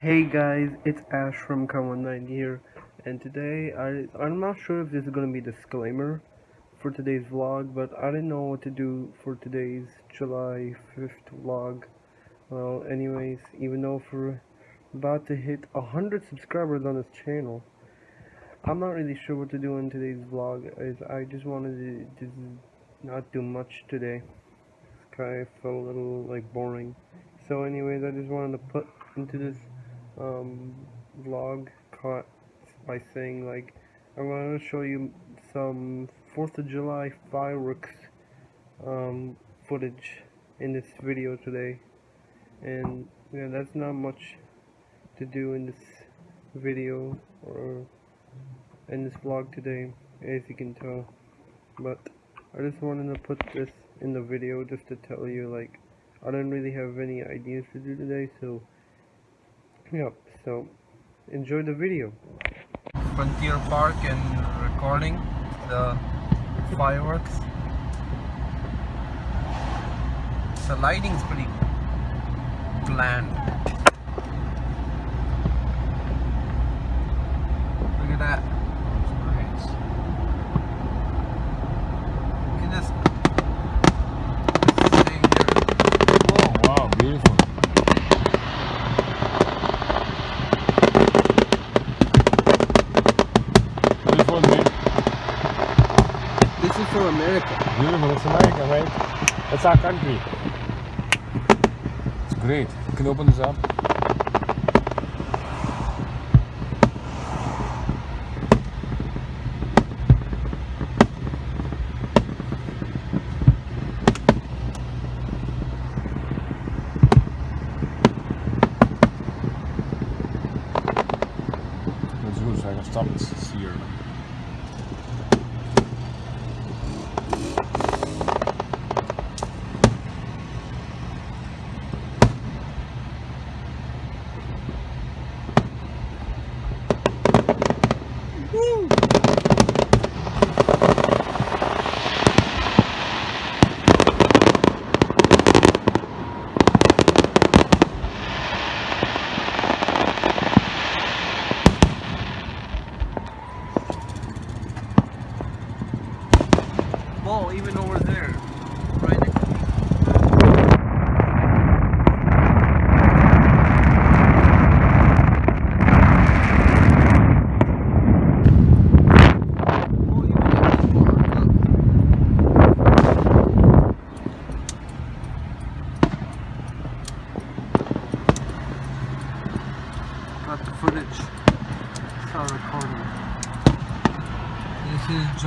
Hey guys, it's Ash from Con19 here, and today I I'm not sure if this is gonna be disclaimer for today's vlog, but I didn't know what to do for today's July 5th vlog. Well, anyways, even though we're about to hit a hundred subscribers on this channel, I'm not really sure what to do in today's vlog. Is I just wanted to just not do much today. Guy felt a little like boring. So anyways, I just wanted to put into this um, vlog caught by saying like I'm going to show you some 4th of July fireworks um, footage in this video today and yeah that's not much to do in this video or in this vlog today as you can tell but I just wanted to put this in the video just to tell you like I don't really have any ideas to do today so yep so enjoy the video. Frontier Park and recording the fireworks. The lighting's pretty bland. Look at that Beautiful. It's America, right? That's our country. It's great. You can open this up.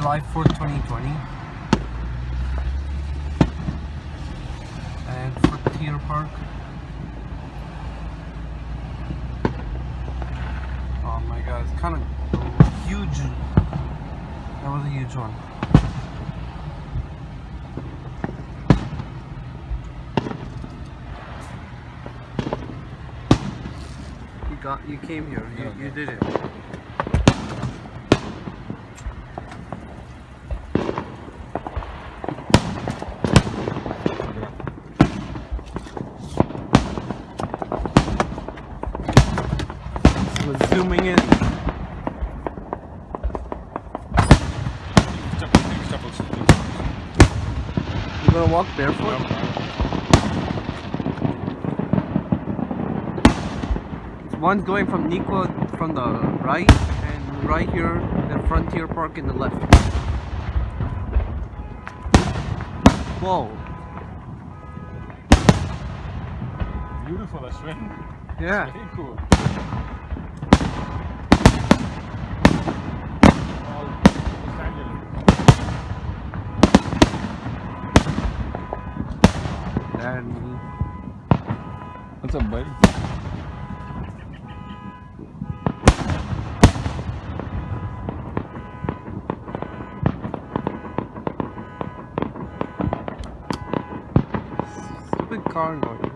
July 4th, 2020. And Frontier Park. Oh my god, it's kind of huge. That was a huge one. You got, you came here. You, you did it. So zooming in. You gonna walk barefoot? One's going from Nico from the right, and right here, the Frontier Park in the left. Whoa. Beautiful, right. Yeah. Very cool. What's up, buddy? stupid car noise.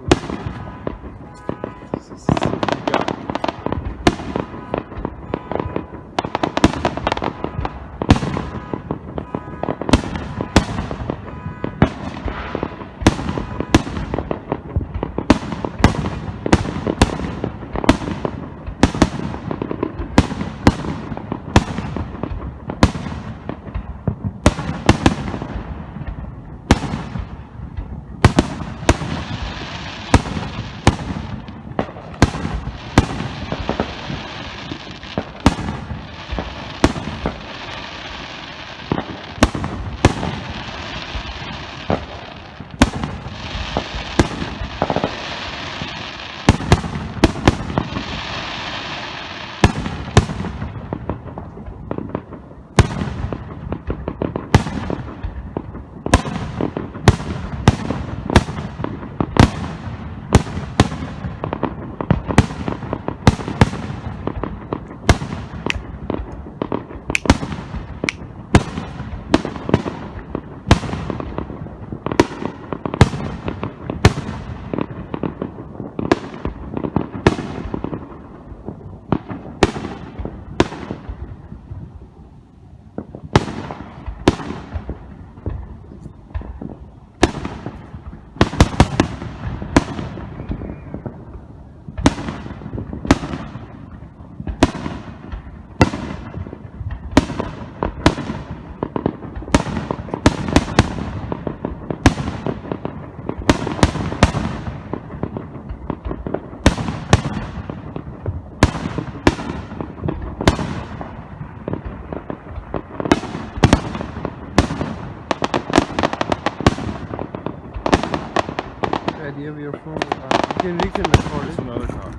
Can, can record It's it. another car.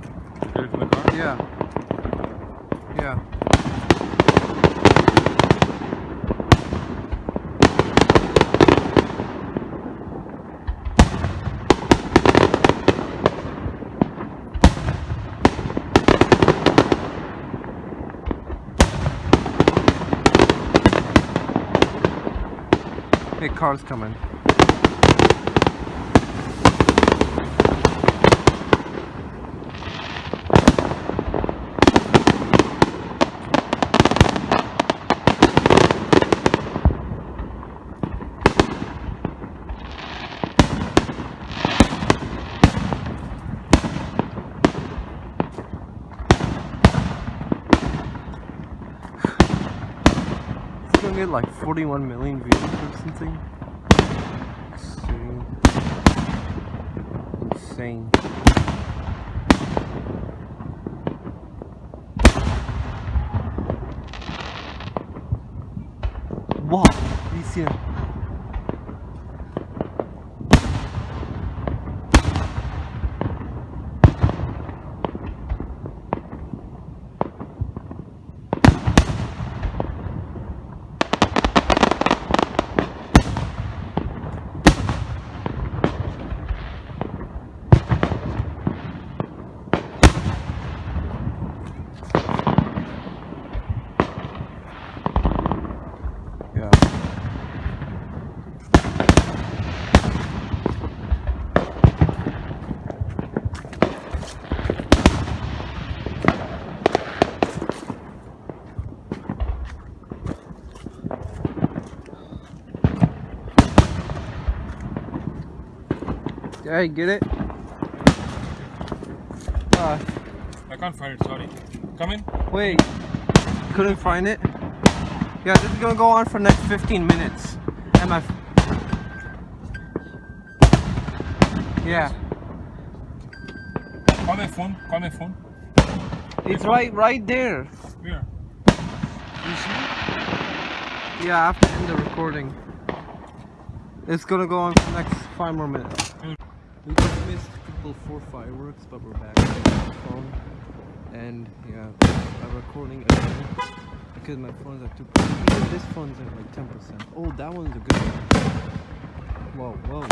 Get it the car? Yeah. Yeah. Hey, car's coming. Like 41 million views or something. Insane. Insane. Wow, you see it? Yeah. You get it? Uh, I can't find it, sorry. Come in. wait. Couldn't find it? Yeah, this is gonna go on for next 15 minutes. And my. Yeah, Call my phone. Call my phone. it's right, right there. Where? You see? Yeah, I have to end the recording. It's gonna go on for the next five more minutes. We just missed Triple Four fireworks, but we're back on the phone. And yeah, I'm recording again because my phone's two percent. Even this phone's at like ten percent. Oh, that one's a good one. Whoa, whoa.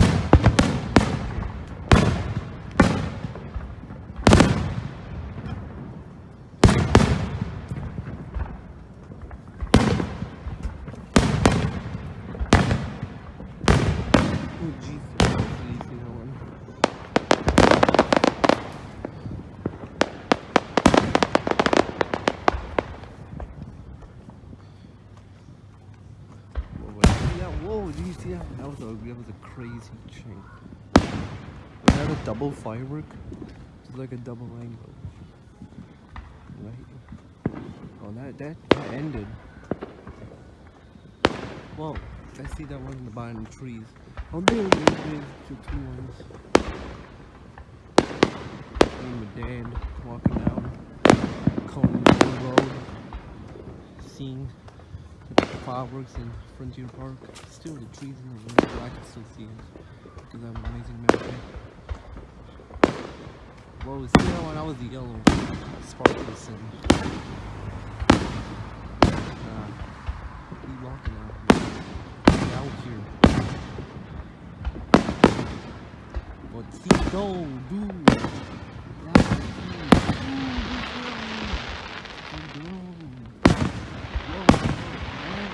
Oh, Jesus. Hopefully you see that one. Whoa, wait, see that? Whoa, did you see that? That was a that was a crazy chain. We had a double firework. It's like a double rainbow. Right? Oh, that that, that ended. Whoa, I see that one in the behind the trees. Oh, there, there, there's two, two ones. Me and my dad walking down Coleman Road, seeing fireworks in Frontier Park. Still the trees in the wind, but I can still see it because I have an amazing memory. Whoa, see that one? That was the yellow sparkles and uh, walking out here. Out here. Botito, dude. Out here. Dude, dude, dude. Whoa, man.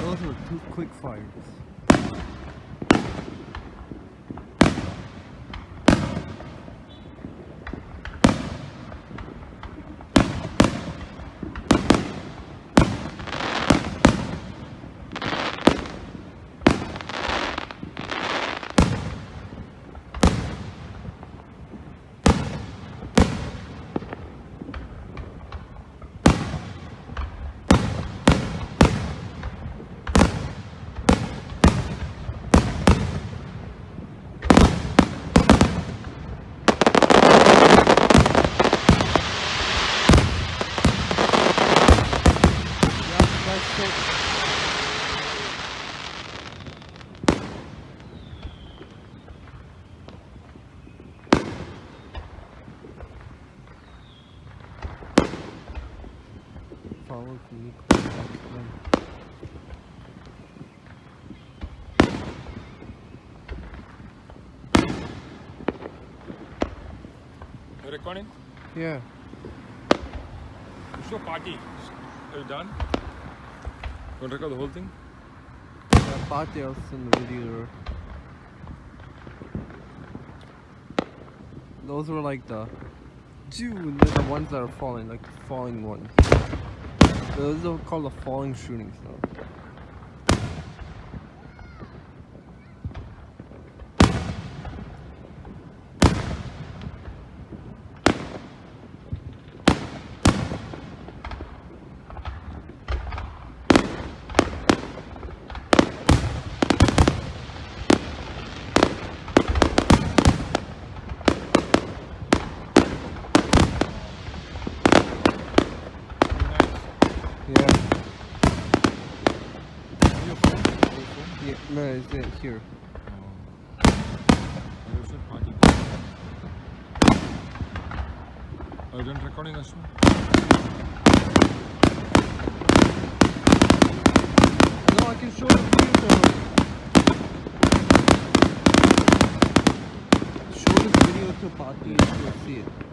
Those were two quick fires. Then. You recording? Yeah. Show party. Are you done? You want to record the whole thing? Party else in the video. Those were like the Dude, they're the ones that are falling, like falling ones. Those are called the falling shooting though. Yeah. Your phone? Your phone? Yeah, no, it's it here. Oh. Are you party? You recording us? No, I can show video to Show this video to and she'll see it.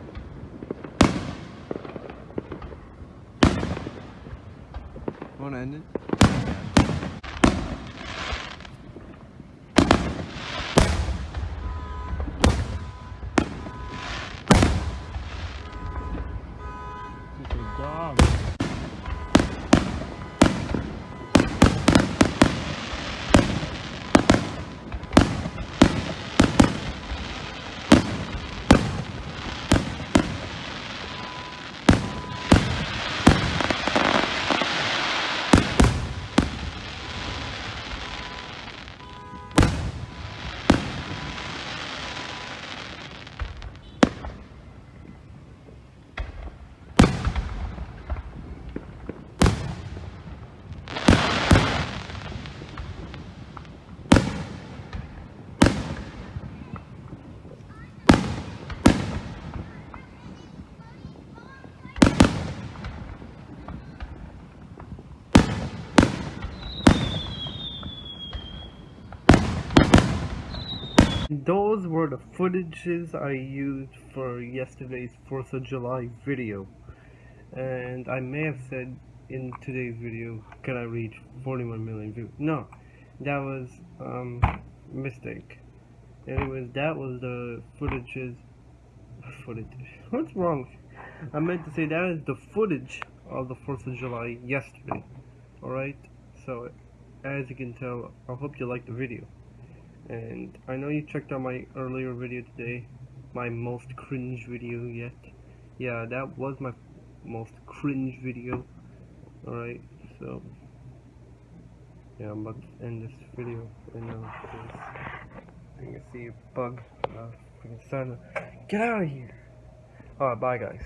Wanna end it? Those were the footages I used for yesterday's 4th of July video. And I may have said in today's video, can I reach 41 million views? No, that was um mistake. Anyways, that was the footages. Footage. What's wrong? I meant to say that is the footage of the 4th of July yesterday. Alright? So, as you can tell, I hope you liked the video. And I know you checked out my earlier video today, my most cringe video yet. Yeah, that was my most cringe video. Alright, so yeah, I'm about to end this video right now because I can see a bug. Uh. Get out of here! Alright, bye guys.